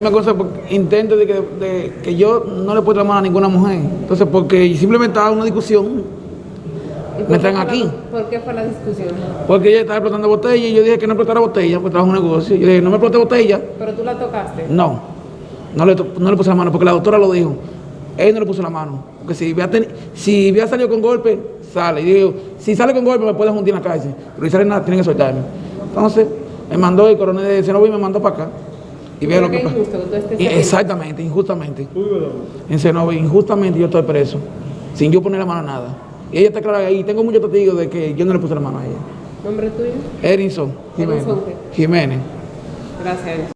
Una cosa, porque intento de que, de que yo no le puedo la mano a ninguna mujer. Entonces, porque simplemente estaba una discusión, ¿Y por me la- aquí. ¿Por qué fue la discusión? Porque ella estaba explotando botella y yo dije que no explotara botella, pues trabajo un negocio. Yo dije, no me explote botella. Pero tú la tocaste. No, no le, no le puse la mano, porque la doctora lo dijo. Él no le puso la mano. Porque si había, teni- si había salido con golpe, sale. Y digo, si sale con golpe me puede juntar en la calle. Pero si sale nada, tienen que soltarme. Entonces, me mandó el coronel de Senoví y me mandó para acá. Y vea lo que pasa. aquí. Exactamente, injustamente. En Senoví, injustamente yo estoy preso. Sin yo poner la mano a nada. Y ella está clara ahí. Tengo muchos testigos de que yo no le puse la mano a ella. ¿Nombre tuyo? Erinson Jiménez. Jiménez. Gracias.